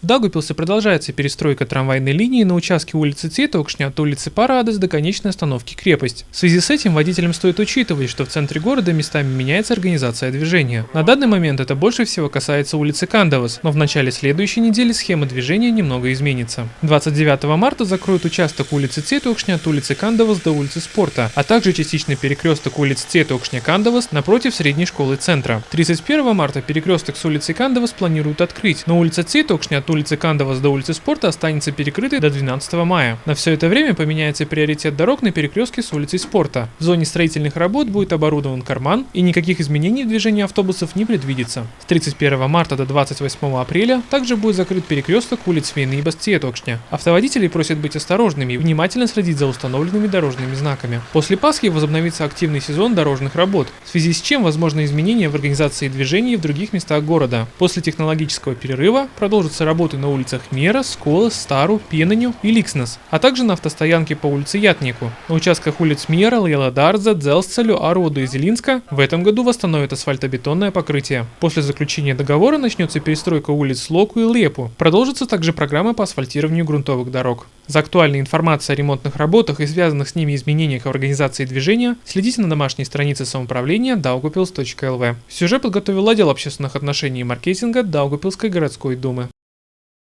В Даугавпилсе продолжается перестройка трамвайной линии на участке улицы Цветокшня от улицы Парадос до конечной остановки Крепость. В связи с этим водителям стоит учитывать, что в центре города местами меняется организация движения. На данный момент это больше всего касается улицы Кандавас, но в начале следующей недели схема движения немного изменится. 29 марта закроют участок улицы Цветокшня от улицы Кандавас до улицы Спорта, а также частичный перекресток улиц Цветокшня-Кандавас напротив средней школы центра. 31 марта перекресток с улицей Кандавас планируют открыть, но улица Цветокшня от улицы Кандавас до улицы Спорта останется перекрытой до 12 мая. На все это время поменяется приоритет дорог на перекрестке с улицей Спорта. В зоне строительных работ будет оборудован карман и никаких изменений в движении автобусов не предвидится. С 31 марта до 28 апреля также будет закрыт перекресток улиц Вейныбас Цветокшня. Автоводителей просят быть осторожными и внимательно следить за установленными дорожными знаками. После Пасхи возобновится активный сезон дорожных работ, в связи с чем возможны изменения в организации движения в других местах города. После технологического перерыва продолжится работа работы на улицах Мера, Скола, Стару, Пенаню и Ликснес, а также на автостоянке по улице Ятнику. На участках улиц Мера, Леладарза, Дзелсцелю, Арода и Зелинска в этом году восстановят асфальтобетонное покрытие. После заключения договора начнется перестройка улиц Локу и Лепу. Продолжится также программа по асфальтированию грунтовых дорог. За актуальной информацией о ремонтных работах и связанных с ними изменениях в организации движения следите на домашней странице самоуправления daugupils.lv. Сюжет подготовил отдел общественных отношений и маркетинга Даугупилской городской думы.